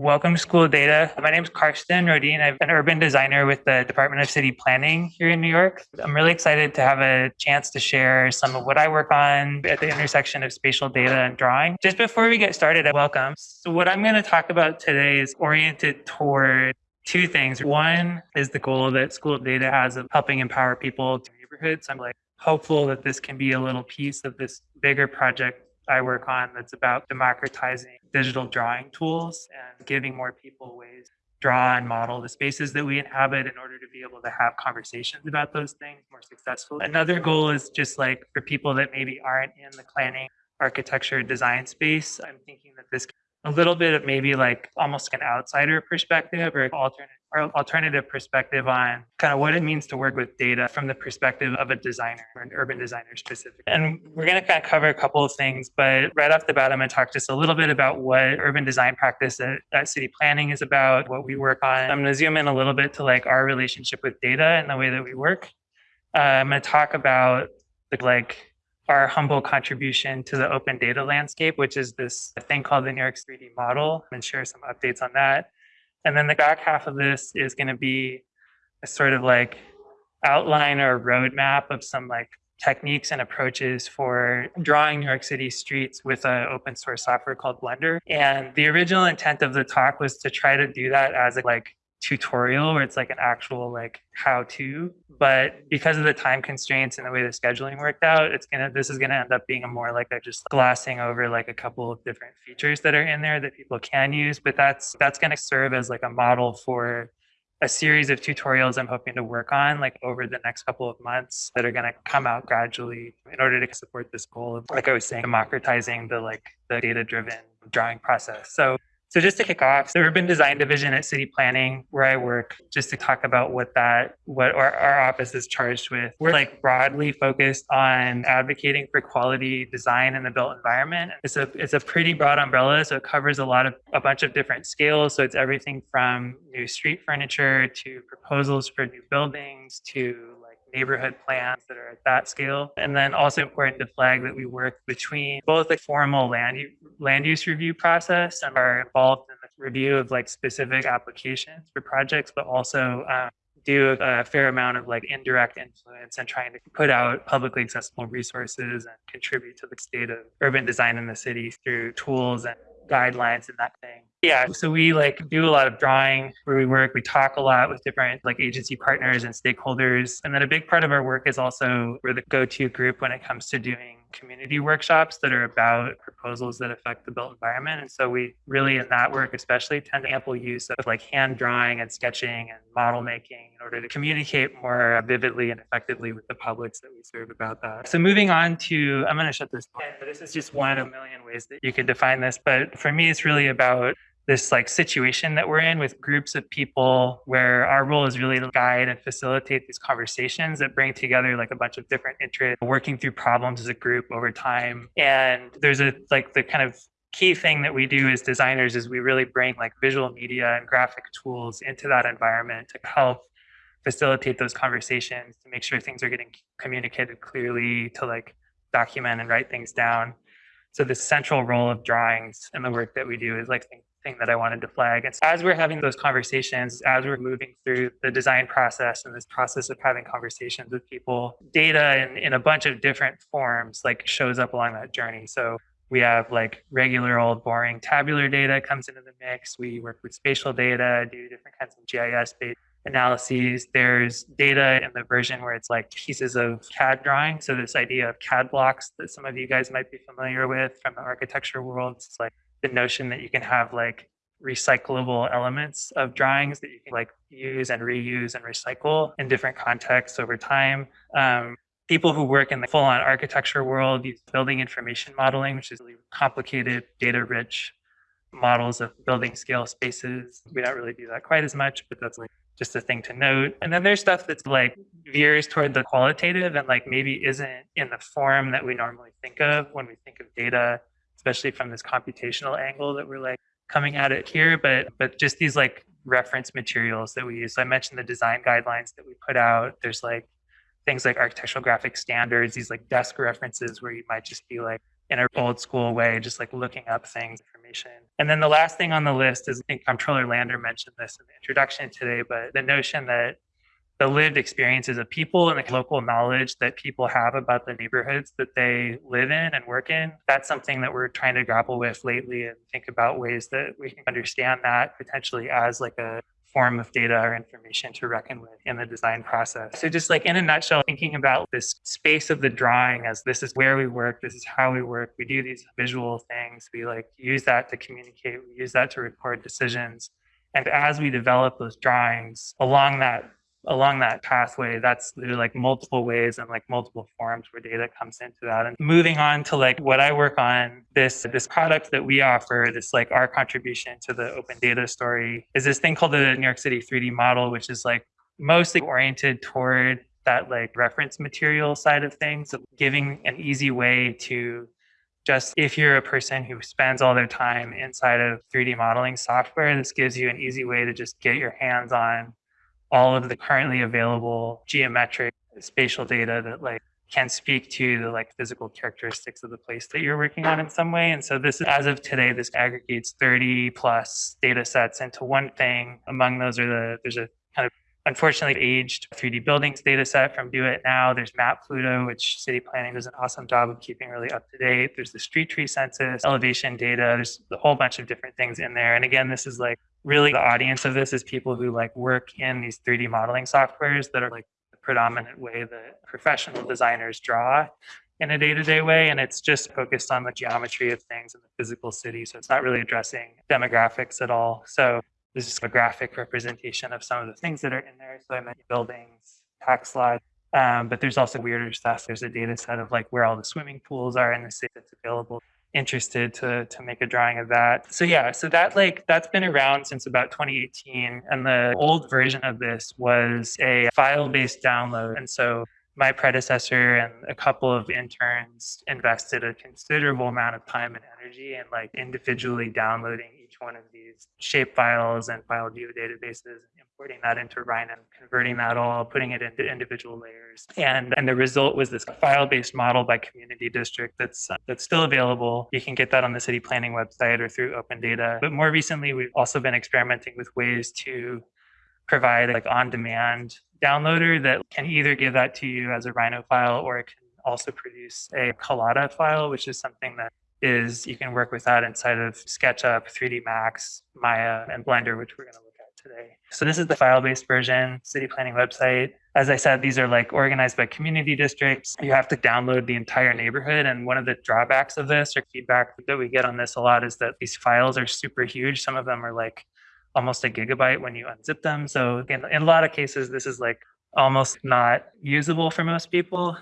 Welcome to School of Data. My name is Karsten Rodin. I'm an urban designer with the Department of City Planning here in New York. I'm really excited to have a chance to share some of what I work on at the intersection of spatial data and drawing. Just before we get started, welcome. So what I'm going to talk about today is oriented toward two things. One is the goal that School of Data has of helping empower people to neighborhoods. I'm like hopeful that this can be a little piece of this bigger project I work on that's about democratizing digital drawing tools and giving more people ways to draw and model the spaces that we inhabit in order to be able to have conversations about those things more successfully. Another goal is just like for people that maybe aren't in the planning, architecture, design space, I'm thinking that this a little bit of maybe like almost an outsider perspective or alternate or alternative perspective on kind of what it means to work with data from the perspective of a designer or an urban designer specifically. And we're going to kind of cover a couple of things, but right off the bat, I'm going to talk just a little bit about what urban design practice at, at city planning is about, what we work on. I'm going to zoom in a little bit to like our relationship with data and the way that we work. Uh, I'm going to talk about the like our humble contribution to the open data landscape, which is this thing called the New York 3D model, and share some updates on that. And then the back half of this is going to be a sort of like outline or roadmap of some like techniques and approaches for drawing New York City streets with an open source software called Blender. And the original intent of the talk was to try to do that as a like tutorial where it's like an actual like how to but because of the time constraints and the way the scheduling worked out it's gonna this is gonna end up being a more like a just glossing over like a couple of different features that are in there that people can use but that's that's gonna serve as like a model for a series of tutorials i'm hoping to work on like over the next couple of months that are going to come out gradually in order to support this goal of like i was saying democratizing the like the data driven drawing process. So so just to kick off, the urban design division at city planning, where I work, just to talk about what that, what our, our, office is charged with, we're like broadly focused on advocating for quality design in the built environment. It's a it's a pretty broad umbrella, so it covers a lot of a bunch of different scales. So it's everything from new street furniture to proposals for new buildings to neighborhood plans that are at that scale. And then also important to flag that we work between both the formal land, land use review process and are involved in the review of like specific applications for projects, but also um, do a fair amount of like indirect influence and trying to put out publicly accessible resources and contribute to the state of urban design in the city through tools and guidelines and that thing. Yeah, so we like do a lot of drawing where we work. We talk a lot with different like agency partners and stakeholders. And then a big part of our work is also we're the go-to group when it comes to doing community workshops that are about proposals that affect the built environment. And so we really in that work especially tend to ample use of like hand drawing and sketching and model making in order to communicate more vividly and effectively with the publics that we serve about that. So moving on to, I'm going to shut this down. This is just one of a million ways that you could define this. But for me, it's really about this like situation that we're in with groups of people where our role is really to guide and facilitate these conversations that bring together like a bunch of different interests working through problems as a group over time. And there's a like the kind of key thing that we do as designers is we really bring like visual media and graphic tools into that environment to help facilitate those conversations to make sure things are getting communicated clearly to like document and write things down. So the central role of drawings and the work that we do is like thing that I wanted to flag. It's as we're having those conversations, as we're moving through the design process and this process of having conversations with people, data in, in a bunch of different forms like shows up along that journey. So we have like regular old boring tabular data comes into the mix. We work with spatial data, do different kinds of GIS based analyses. There's data in the version where it's like pieces of CAD drawing. So this idea of CAD blocks that some of you guys might be familiar with from the architecture world. It's like the notion that you can have like recyclable elements of drawings that you can like use and reuse and recycle in different contexts over time. Um, people who work in the full-on architecture world use building information modeling, which is really complicated, data-rich models of building scale spaces. We don't really do that quite as much, but that's like just a thing to note. And then there's stuff that's like veers toward the qualitative and like maybe isn't in the form that we normally think of when we think of data especially from this computational angle that we're like coming at it here, but but just these like reference materials that we use. So I mentioned the design guidelines that we put out. There's like things like architectural graphic standards, these like desk references where you might just be like in an old school way, just like looking up things, information. And then the last thing on the list is I think Comptroller Lander mentioned this in the introduction today, but the notion that the lived experiences of people and the local knowledge that people have about the neighborhoods that they live in and work in. That's something that we're trying to grapple with lately and think about ways that we can understand that potentially as like a form of data or information to reckon with in the design process. So just like in a nutshell, thinking about this space of the drawing as this is where we work, this is how we work, we do these visual things, we like use that to communicate, we use that to record decisions. And as we develop those drawings along that along that pathway that's like multiple ways and like multiple forms where data comes into that. And moving on to like what i work on this this product that we offer this like our contribution to the open data story is this thing called the new york city 3d model which is like mostly oriented toward that like reference material side of things giving an easy way to just if you're a person who spends all their time inside of 3d modeling software this gives you an easy way to just get your hands on all of the currently available geometric spatial data that like can speak to the like physical characteristics of the place that you're working on in some way. And so this, as of today, this aggregates 30 plus data sets into one thing. Among those are the, there's a unfortunately aged 3D buildings data set from DoITT Now. There's MapPLUTO, which city planning does an awesome job of keeping really up to date. There's the street tree census, elevation data. There's a whole bunch of different things in there. And again, this is like really the audience of this is people who like work in these 3D modeling softwares that are like the predominant way that professional designers draw in a day-to-day way and it's just focused on the geometry of things in the physical city so it's not really addressing demographics at all so this is a graphic representation of some of the things that are in there. So i mentioned buildings tax lots um, but there's also weirder stuff. There's a data set of like where all the swimming pools are in the city that's available. Interested to to make a drawing of that. So yeah, so that like that's been around since about 2018 and the old version of this was a file-based download. And so my predecessor and a couple of interns invested a considerable amount of time and energy in like individually downloading one of these shape files and file geodatabases importing that into Rhino, converting that all, putting it into individual layers. And, and the result was this file-based model by community district that's, uh, that's still available. You can get that on the city planning website or through open data. But more recently, we've also been experimenting with ways to provide like on-demand downloader that can either give that to you as a Rhino file or it can also produce a Collada file, which is something that is you can work with that inside of SketchUp, 3D Max, Maya, and Blender, which we're going to look at today. So this is the file-based version, city planning website. As I said, these are like organized by community districts. You have to download the entire neighborhood. And one of the drawbacks of this or feedback that we get on this a lot is that these files are super huge. Some of them are like almost a gigabyte when you unzip them. So in, in a lot of cases, this is like almost not usable for most people.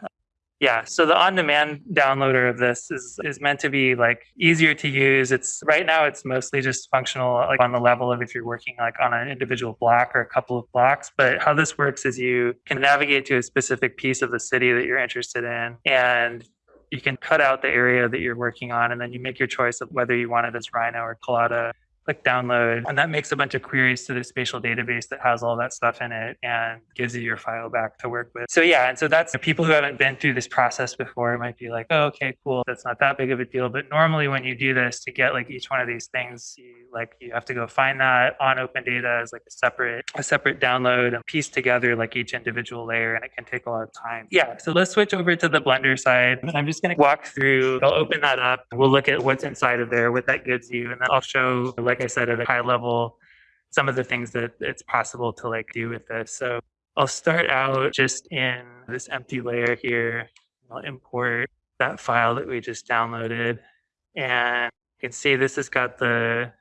Yeah, so the on-demand downloader of this is is meant to be like easier to use. It's right now it's mostly just functional like on the level of if you're working like on an individual block or a couple of blocks. But how this works is you can navigate to a specific piece of the city that you're interested in and you can cut out the area that you're working on and then you make your choice of whether you want it as Rhino or Collada click download, and that makes a bunch of queries to the spatial database that has all that stuff in it and gives you your file back to work with. So yeah, and so that's people who haven't been through this process before might be like, oh, okay, cool, that's not that big of a deal. But normally when you do this to get like each one of these things, you like you have to go find that on open data as like a separate a separate download and piece together like each individual layer, and it can take a lot of time. Yeah, so let's switch over to the Blender side. I'm just gonna walk through, I'll open that up, we'll look at what's inside of there, what that gives you, and then I'll show like like I said, at a high level, some of the things that it's possible to like do with this. So I'll start out just in this empty layer here. I'll import that file that we just downloaded. And you can see this has got the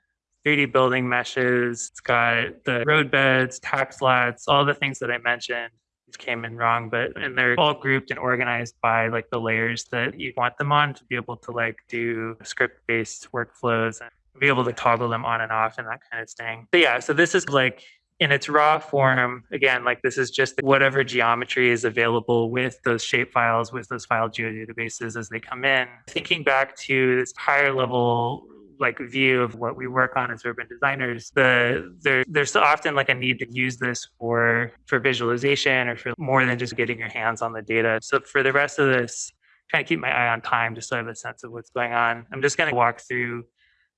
3D building meshes. It's got the roadbeds, tax lots, all the things that I mentioned. Came in wrong, but and they're all grouped and organized by like the layers that you want them on to be able to like do script-based workflows and be able to toggle them on and off and that kind of thing. So yeah, so this is like in its raw form, again, like this is just whatever geometry is available with those shape files, with those file geodatabases as they come in. Thinking back to this higher level like view of what we work on as urban designers the there there's so often like a need to use this for for visualization or for more than just getting your hands on the data so for the rest of this trying to keep my eye on time just so i have a sense of what's going on i'm just going to walk through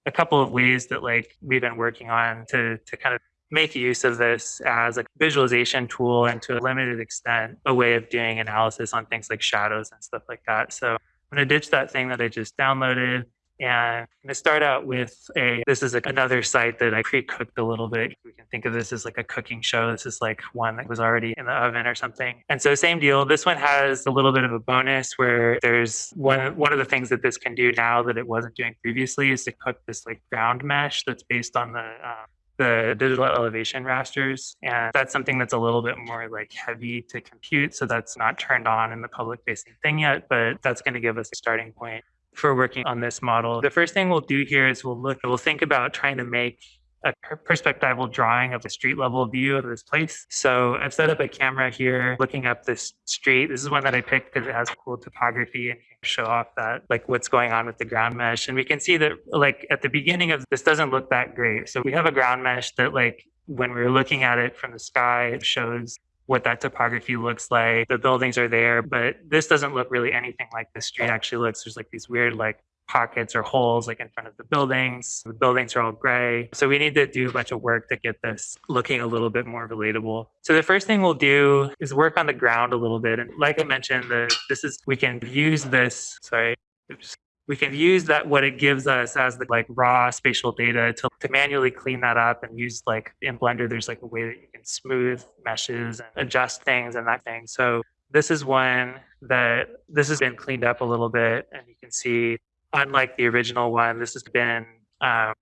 a couple of ways that like we've been working on to to kind of make use of this as a visualization tool and to a limited extent a way of doing analysis on things like shadows and stuff like that. So I'm going to ditch that thing that I just downloaded and I'm going to start out with a, this is a, another site that I pre-cooked a little bit. We can think of this as like a cooking show. This is like one that was already in the oven or something. And so same deal. This one has a little bit of a bonus where there's one, one of the things that this can do now that it wasn't doing previously is to cook this like ground mesh that's based on the, uh, the digital elevation rasters. And that's something that's a little bit more like heavy to compute. So that's not turned on in the public facing thing yet, but that's going to give us a starting point for working on this model. The first thing we'll do here is we'll look, we'll think about trying to make a perspectival drawing of the street level view of this place. So I've set up a camera here looking up this street. This is one that I picked because it has cool topography and show off that like what's going on with the ground mesh. And we can see that like at the beginning of this doesn't look that great. So we have a ground mesh that like when we're looking at it from the sky, it shows what that topography looks like. The buildings are there, but this doesn't look really anything like the street actually looks. There's like these weird like pockets or holes like in front of the buildings. The buildings are all gray. So we need to do a bunch of work to get this looking a little bit more relatable. So the first thing we'll do is work on the ground a little bit. And like I mentioned, the, this is, we can use this, sorry, oops, we can use that what it gives us as the like raw spatial data to, to manually clean that up and use like in blender there's like a way that you can smooth meshes and adjust things and that thing. So this is one that this has been cleaned up a little bit and you can see unlike the original one this has been um,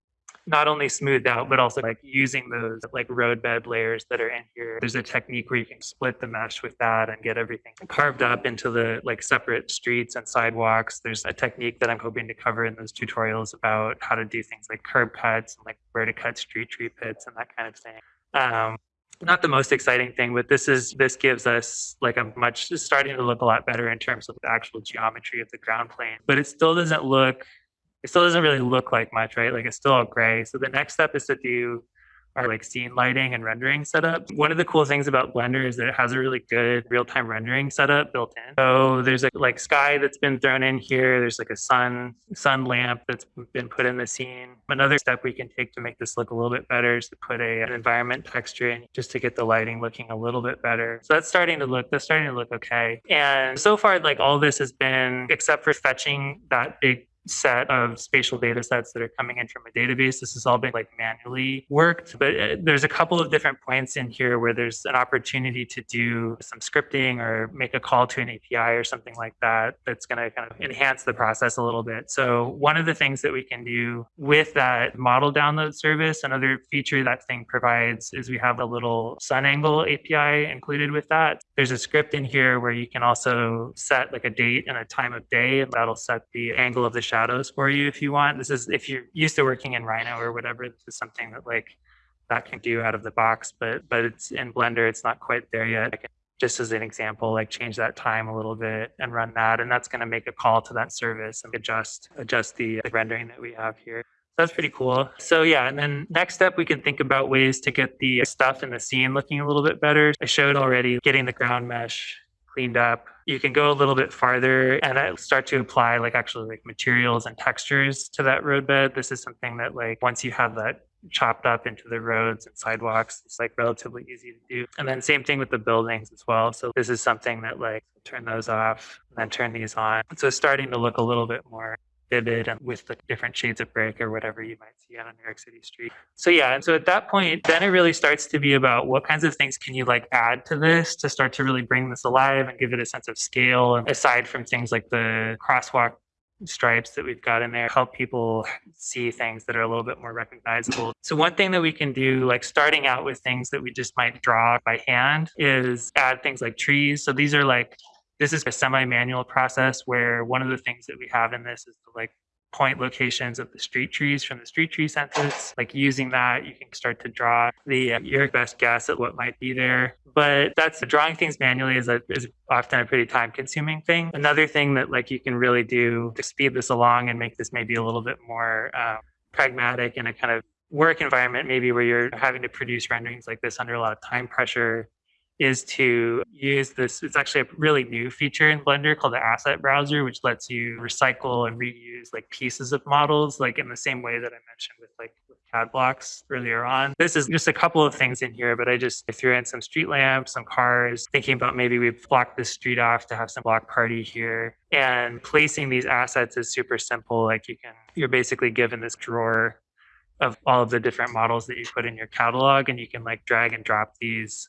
not only smoothed out, but also like using those like roadbed layers that are in here. There's a technique where you can split the mesh with that and get everything carved up into the like separate streets and sidewalks. There's a technique that I'm hoping to cover in those tutorials about how to do things like curb cuts and like where to cut street tree pits and that kind of thing. Um, not the most exciting thing, but this is this gives us like a much starting to look a lot better in terms of the actual geometry of the ground plane. But it still doesn't look it still doesn't really look like much, right? Like it's still all gray. So the next step is to do our like scene lighting and rendering setup. One of the cool things about Blender is that it has a really good real-time rendering setup built in. So there's a like sky that's been thrown in here. There's like a sun sun lamp that's been put in the scene. Another step we can take to make this look a little bit better is to put a, an environment texture in just to get the lighting looking a little bit better. So that's starting to look that's starting to look okay. And so far like all this has been except for fetching that big set of spatial data sets that are coming in from a database. This has all been like manually worked, but uh, there's a couple of different points in here where there's an opportunity to do some scripting or make a call to an API or something like that that's going to kind of enhance the process a little bit. So one of the things that we can do with that model download service, another feature that thing provides is we have a little sun angle API included with that. There's a script in here where you can also set like a date and a time of day and that'll set the angle of the shadows for you if you want. This is if you're used to working in Rhino or whatever, this is something that like that can do out of the box, but but it's in Blender, it's not quite there yet. I can just as an example, like change that time a little bit and run that, and that's going to make a call to that service and adjust adjust the, the rendering that we have here. So that's pretty cool. So yeah, and then next step, we can think about ways to get the stuff in the scene looking a little bit better. I showed already getting the ground mesh cleaned up. You can go a little bit farther and I start to apply like actually like materials and textures to that roadbed. This is something that like once you have that chopped up into the roads and sidewalks, it's like relatively easy to do. And then same thing with the buildings as well. So this is something that like turn those off and then turn these on. So it's starting to look a little bit more with the different shades of brick or whatever you might see on a New York City street. So yeah, and so at that point, then it really starts to be about what kinds of things can you like add to this to start to really bring this alive and give it a sense of scale. And aside from things like the crosswalk stripes that we've got in there help people see things that are a little bit more recognizable. So one thing that we can do, like starting out with things that we just might draw by hand is add things like trees. So these are like this is a semi-manual process where one of the things that we have in this is to like point locations of the street trees from the street tree census. Like using that, you can start to draw the uh, your best guess at what might be there. But that's drawing things manually is a, is often a pretty time consuming thing. Another thing that like you can really do to speed this along and make this maybe a little bit more um, pragmatic in a kind of work environment, maybe where you're having to produce renderings like this under a lot of time pressure is to use this. It's actually a really new feature in Blender called the asset browser, which lets you recycle and reuse like pieces of models, like in the same way that I mentioned with like with CAD blocks earlier on. This is just a couple of things in here, but I just I threw in some street lamps, some cars, thinking about maybe we block this street off to have some block party here. And placing these assets is super simple. Like you can, you're basically given this drawer of all of the different models that you put in your catalog and you can like drag and drop these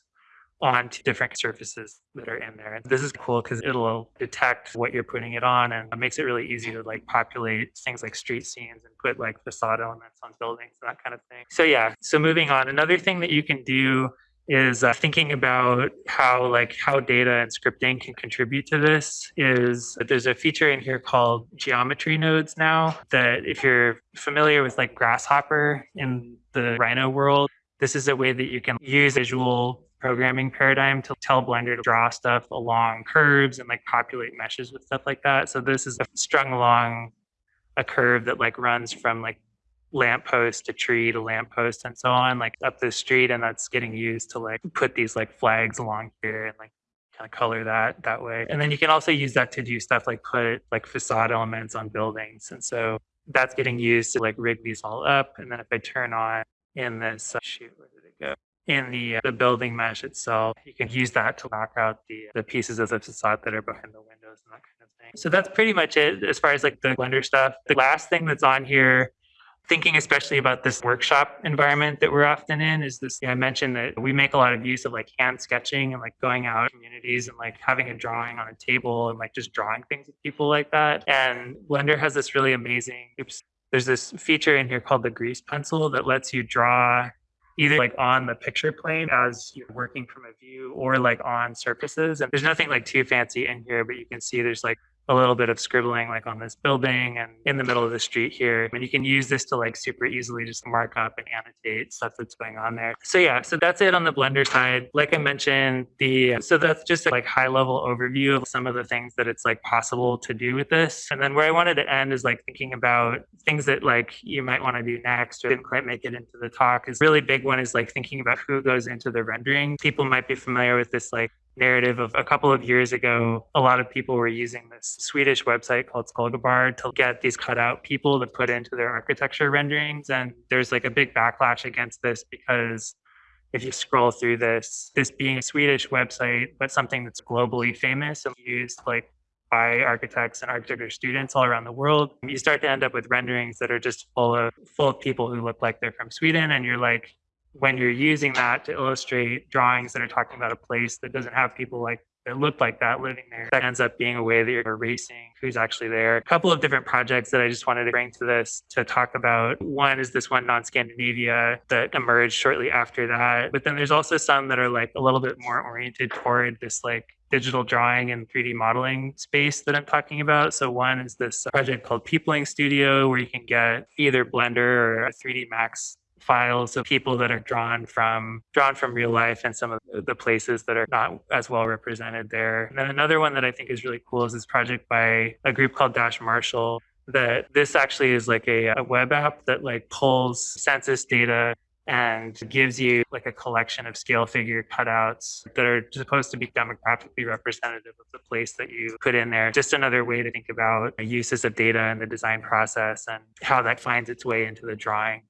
onto different surfaces that are in there. And this is cool because it'll detect what you're putting it on and it makes it really easy to like populate things like street scenes and put like facade elements on buildings and that kind of thing. So yeah, so moving on, another thing that you can do is uh, thinking about how like how data and scripting can contribute to this is that there's a feature in here called geometry nodes now that if you're familiar with like grasshopper in the rhino world this is a way that you can use visual programming paradigm to tell Blender to draw stuff along curves and like populate meshes with stuff like that. So this is strung along a curve that like runs from like lamppost to tree to lamppost and so on, like up the street, and that's getting used to like put these like flags along here and like kind of color that that way. And then you can also use that to do stuff like put like facade elements on buildings. And so that's getting used to like rig these all up. And then if I turn on in this, uh, shoot, where did it go? In the, uh, the building mesh itself. You can use that to lock out the, the pieces of the facade that are behind the windows and that kind of thing. So that's pretty much it as far as like the Blender stuff. The last thing that's on here thinking especially about this workshop environment that we're often in is this i mentioned that we make a lot of use of like hand sketching and like going out communities and like having a drawing on a table and like just drawing things with people like that and blender has this really amazing oops there's this feature in here called the grease pencil that lets you draw either like on the picture plane as you're working from a view or like on surfaces. And there's nothing like too fancy in here, but you can see there's like a little bit of scribbling like on this building and in the middle of the street here. And you can use this to like super easily just mark up and annotate stuff that's going on there. So yeah, so that's it on the Blender side. Like I mentioned, the so that's just a like high level overview of some of the things that it's like possible to do with this. And then where I wanted to end is like thinking about things that like you might want to do next or didn't quite make it into the talk is really big one is like thinking about who goes into the rendering. People might be familiar with this like narrative of a couple of years ago, a lot of people were using this Swedish website called Skalgubbar to get these cutout people to put into their architecture renderings. And there's like a big backlash against this because if you scroll through this, this being a Swedish website, but something that's globally famous and used like by architects and architecture students all around the world, you start to end up with renderings that are just full of full of people who look like they're from Sweden. And you're like, when you're using that to illustrate drawings that are talking about a place that doesn't have people like that look like that living there, that ends up being a way that you're erasing who's actually there. A couple of different projects that I just wanted to bring to this to talk about. One is this one non-Scandinavia that emerged shortly after that. But then there's also some that are like a little bit more oriented toward this like digital drawing and 3D modeling space that I'm talking about. So one is this project called Peopling Studio, where you can get either Blender or a 3D Max files of people that are drawn from drawn from real life and some of the places that are not as well represented there. And then another one that I think is really cool is this project by a group called Dash Marshall that this actually is like a, a web app that like pulls census data and gives you like a collection of scale figure cutouts that are supposed to be demographically representative of the place that you put in there. Just another way to think about uses of data in the design process and how that finds its way into the drawing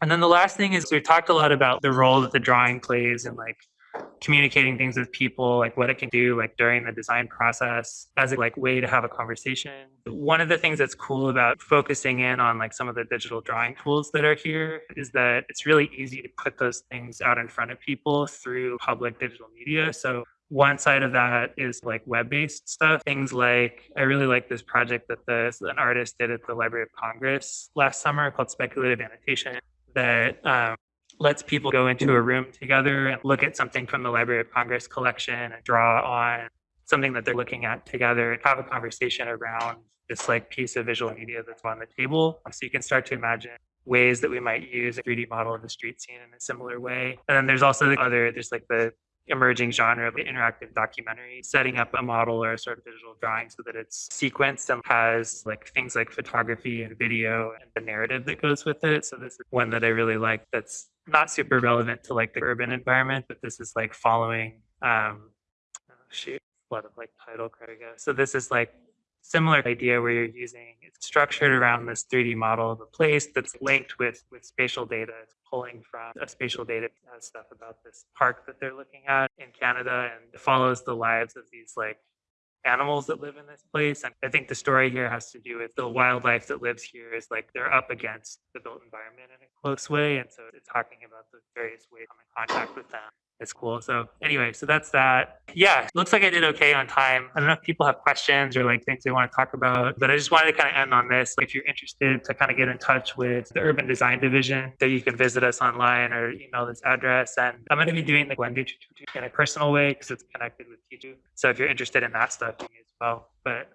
And then the last thing is we talked a lot about the role that the drawing plays in like communicating things with people, like what it can do like during the design process as a like way to have a conversation. One of the things that's cool about focusing in on like some of the digital drawing tools that are here is that it's really easy to put those things out in front of people through public digital media. So one side of that is like web-based stuff. Things like i really like this project that the an artist did at the library of congress last summer called speculative annotation that um, lets people go into a room together and look at something from the library of congress collection and draw on something that they're looking at together and have a conversation around this like piece of visual media that's on the table. So you can start to imagine ways that we might use a 3d model of the street scene in a similar way. And then there's also the other there's like the emerging genre of interactive documentary, setting up a model or a sort of digital drawing so that it's sequenced and has like things like photography and video and the narrative that goes with it. So this is one that I really like that's not super relevant to like the urban environment, but this is like following, um, oh, shoot, a lot of like title credit. So this is like similar idea where you're using it's structured around this 3D model of a place that's linked with with spatial data. Pulling from a spatial data stuff about this park that they're looking at in Canada and follows the lives of these like animals that live in this place. And I think the story here has to do with the wildlife that lives here is like they're up against the built environment in a close way. And so it's talking about the various ways I'm in contact with them it's cool. So anyway, so that's that. Yeah, looks like I did okay on time. I don't know if people have questions or like things they want to talk about, but I just wanted to kind of end on this. If you're interested to kind of get in touch with the urban design division, that you can visit us online or email this address. And I'm going to be doing the Glendu in a personal way because it's connected with T2. So if you're interested in that stuff, as well. But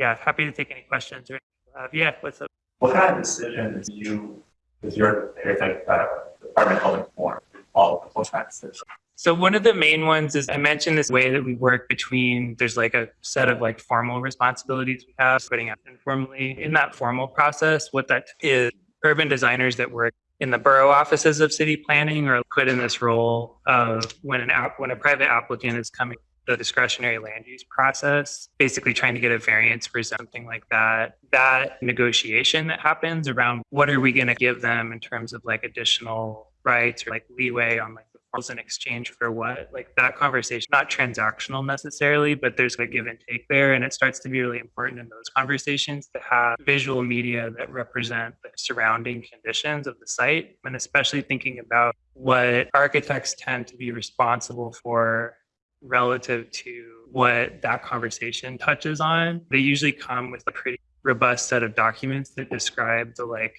yeah, happy to take any questions or uh, yeah, what's up? What kind of decisions you, is your uh, department helping form? All of those practices. So one of the main ones is I mentioned this way that we work between there's like a set of like formal responsibilities we have putting out informally. In that formal process, what that is urban designers that work in the borough offices of city planning are put in this role of when an app when a private applicant is coming the discretionary land use process, basically trying to get a variance for something like that. That negotiation that happens around what are we going to give them in terms of like additional rights or like leeway on like the forms in exchange for what like that conversation not transactional necessarily but there's a give and take there and it starts to be really important in those conversations to have visual media that represent the surrounding conditions of the site and especially thinking about what architects tend to be responsible for relative to what that conversation touches on. They usually come with a pretty robust set of documents that describe the like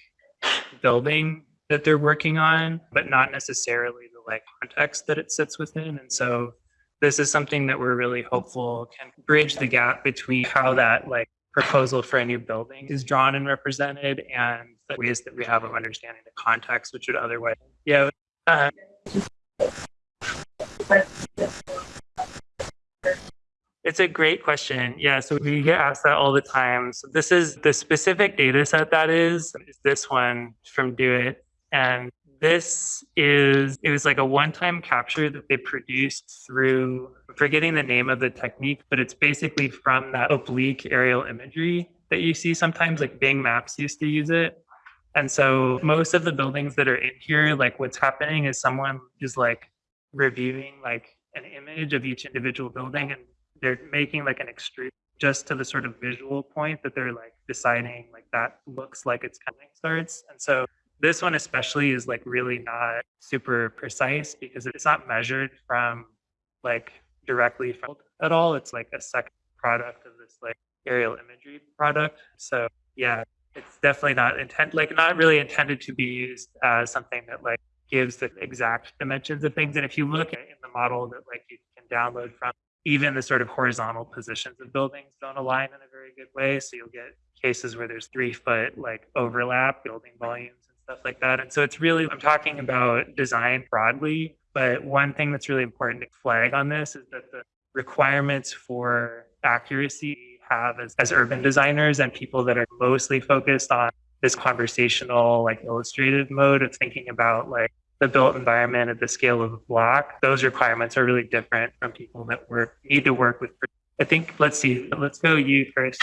building that they're working on, but not necessarily the like context that it sits within. And so this is something that we're really hopeful can bridge the gap between how that like proposal for a new building is drawn and represented and the ways that we have of understanding the context, which would otherwise, yeah. Uh, it's a great question. Yeah, so we get asked that all the time. So this is the specific data set that is, is this one from DoITT. And this is, it was like a one time capture that they produced through, forgetting the name of the technique, but it's basically from that oblique aerial imagery that you see sometimes, like Bing Maps used to use it. And so most of the buildings that are in here, like what's happening is someone is like reviewing like an image of each individual building and they're making like an extrude just to the sort of visual point that they're like deciding like that looks like it's coming starts. And so this one especially is like really not super precise because it's not measured from like directly from at all. It's like a second product of this like aerial imagery product. So yeah, it's definitely not intent like not really intended to be used as something that like gives the exact dimensions of things. And if you look at in the model that like you can download from, even the sort of horizontal positions of buildings don't align in a very good way. So you'll get cases where there's three foot like overlap building volumes stuff like that. And so it's really, I'm talking about design broadly, but one thing that's really important to flag on this is that the requirements for accuracy have as, as urban designers and people that are mostly focused on this conversational, like illustrative mode of thinking about like the built environment at the scale of a block, those requirements are really different from people that work need to work with. I think let's see, let's go you first.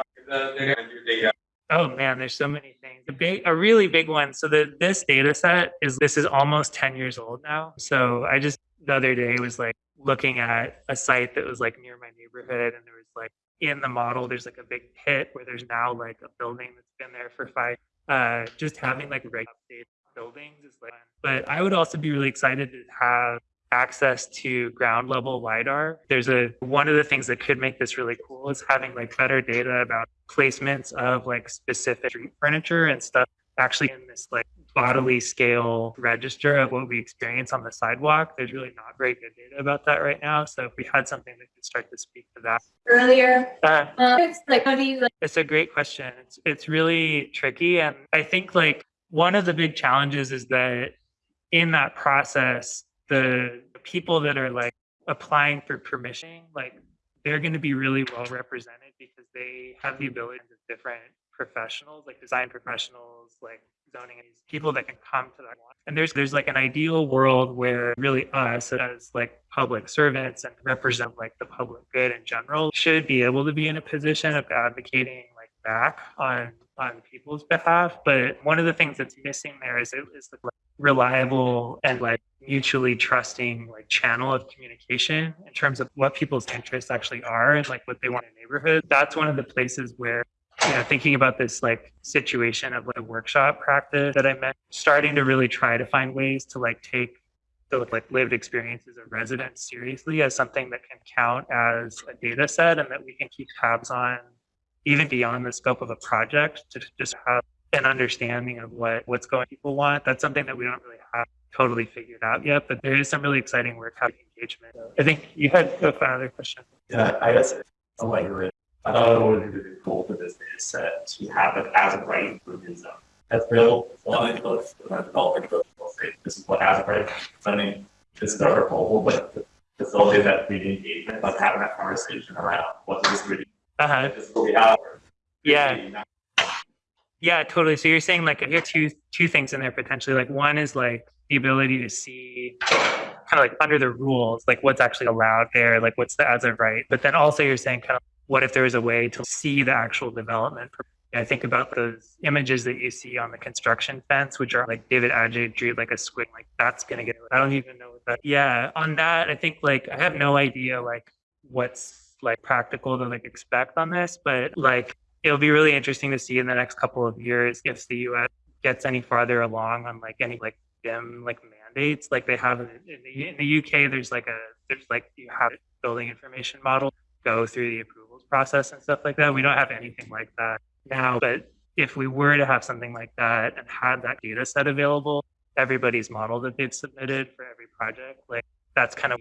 Oh man, there's so many. A big, a really big one. So the this data set is this is almost 10 years old now. So I just the other day was like looking at a site that was like near my neighborhood and there was like in the model there's like a big pit where there's now like a building that's been there for five uh just having like regular buildings is like but I would also be really excited to have access to ground level lidar there's a one of the things that could make this really cool is having like better data about placements of like specific street furniture and stuff actually in this like bodily scale register of what we experience on the sidewalk. There's really not very good data about that right now so if we had something that could start to speak to that. Earlier? Uh, um, it's like how do you like it's a great question. It's, it's really tricky and i think like one of the big challenges is that in that process the people that are like applying for permission, like they're going to be really well represented because they have the ability of different professionals, like design professionals, like zoning people that can come to that. And there's there's like an ideal world where really us as like public servants and represent like the public good in general should be able to be in a position of advocating like back on on people's behalf. But one of the things that's missing there is it is the reliable and like mutually trusting like channel of communication in terms of what people's interests actually are and like what they want in a neighborhood. That's one of the places where you know, thinking about this like situation of like a workshop practice that I meant, starting to really try to find ways to like take the like lived experiences of residents seriously as something that can count as a data set and that we can keep tabs on even beyond the scope of a project to just have an understanding of what what's going people want. That's something that we don't really have totally figured out yet, but there is some really exciting work having engagement. I think you had another question. Yeah, I guess a like it. I thought it would be cool for this data set to have it as a right the zone. That's real. Well, I think let's say this is what as a. I mean, this is our proposal, but facilitate that community engagement, like having that conversation around what this really Uh-huh. is what we have. Yeah. Yeah, totally. So you're saying like you have two two things in there potentially. Like one is like the ability to see kind of like under the rules, like what's actually allowed there, like what's the as of right. But then also you're saying kind of what if there was a way to see the actual development? I think about those images that you see on the construction fence, which are like David Adjaye drew like a squid, like that's gonna get. I don't even know what that. Yeah, on that, I think like I have no idea like what's like practical to like expect on this, but like it'll be really interesting to see in the next couple of years if the US gets any farther along on like any like BIM like mandates. Like they have in the, in the UK there's like a there's like you have building information model go through the approvals process and stuff like that. We don't have anything like that now but if we were to have something like that and had that data set available everybody's model that they've submitted for every project like that's kind of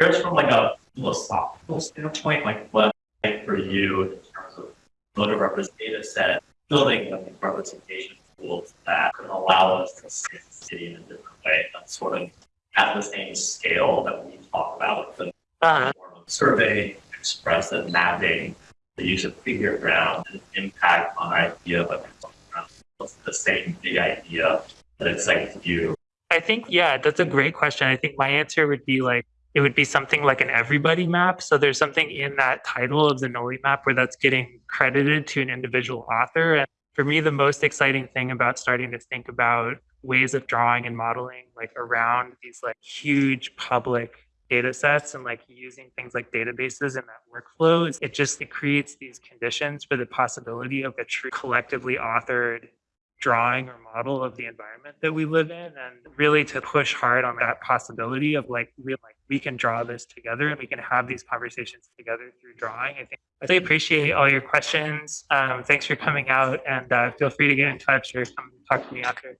Just from like a philosophical standpoint, like what like for you in terms of voter represent data set, building like representation tools that can allow us to see the city in a different way, that's sort of at the same scale that we talk about the uh, form of survey, express and mapping, the use of figure ground, and impact on idea, but it's the same big idea that it's like you. I think, yeah, that's a great question. I think my answer would be like, it would be something like an everybody map. So there's something in that title of the Nolli map where that's getting credited to an individual author. And for me, the most exciting thing about starting to think about ways of drawing and modeling like around these like huge public data sets and like using things like databases in that workflow it just it creates these conditions for the possibility of a true collectively authored drawing or model of the environment that we live in and really to push hard on that possibility of like we like we can draw this together and we can have these conversations together through drawing. I think i really appreciate all your questions. Um, thanks for coming out and uh, feel free to get in touch or come talk to me after